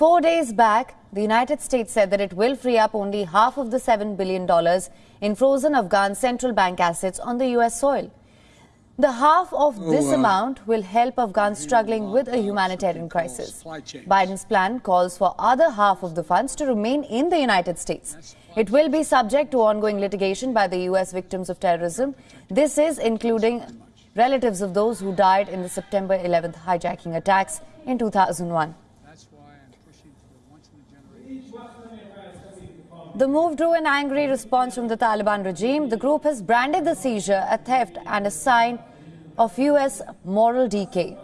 Four days back, the United States said that it will free up only half of the $7 billion in frozen Afghan central bank assets on the U.S. soil. The half of this uh, amount will help Afghans struggling with a humanitarian crisis. Biden's plan calls for other half of the funds to remain in the United States. It will be subject to ongoing litigation by the U.S. victims of terrorism. This is including relatives of those who died in the September 11th hijacking attacks in 2001. That's why I'm pushing for the once-in-a-generation. The move drew an angry response from the Taliban regime. The group has branded the seizure a theft and a sign of U.S. moral decay.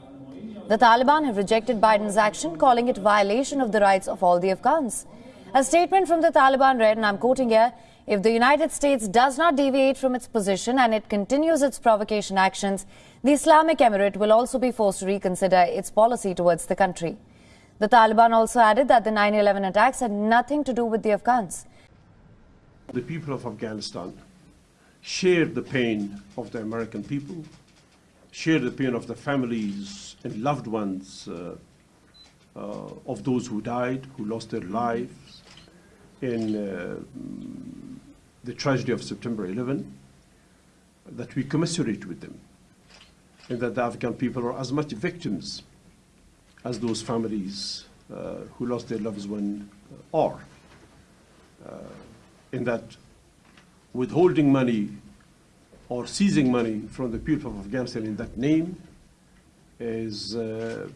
The Taliban have rejected Biden's action, calling it violation of the rights of all the Afghans. A statement from the Taliban read, and I'm quoting here, if the United States does not deviate from its position and it continues its provocation actions, the Islamic Emirate will also be forced to reconsider its policy towards the country. The Taliban also added that the 9-11 attacks had nothing to do with the Afghans. The people of Afghanistan share the pain of the American people, share the pain of the families and loved ones uh, uh, of those who died, who lost their lives in uh, the tragedy of September 11, that we commiserate with them, and that the Afghan people are as much victims as those families uh, who lost their loved ones are. Uh, in that withholding money or seizing money from the people of Afghanistan in that name is, uh,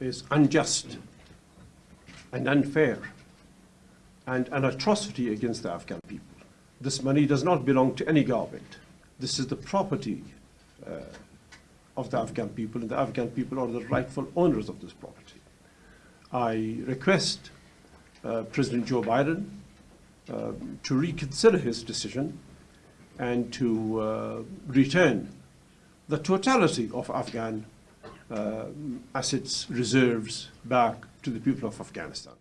is unjust and unfair and an atrocity against the Afghan people. This money does not belong to any government. This is the property uh, of the Afghan people, and the Afghan people are the rightful owners of this property. I request uh, President Joe Biden uh, to reconsider his decision and to uh, return the totality of Afghan uh, assets reserves back to the people of Afghanistan.